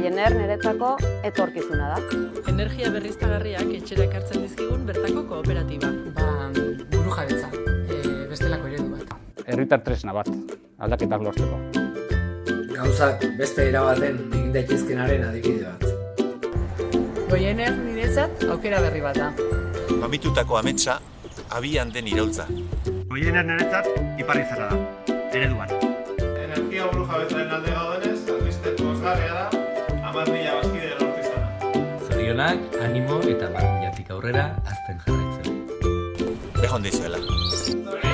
goiener niretzako etorkizuna da. Energia berriztagarriak etxera ekartzen dizkigun bertako kooperatiba. Ba, buru jabetza, e, bestelako eredu bat. Herritar tresna bat, aldaketak lortzeko. Gauzak beste erabaten egin daitezkenaren adibide bat. Goiener niretzat aukera berri bat da. Mamitutako ametsa, abian den iraultza. Goiener niretzat iparri zara da, ereduan. Energia buru jabetzaren alde Zorionak, animo eta barruñatik aurrera azten jarraitzen. Behon dizuela.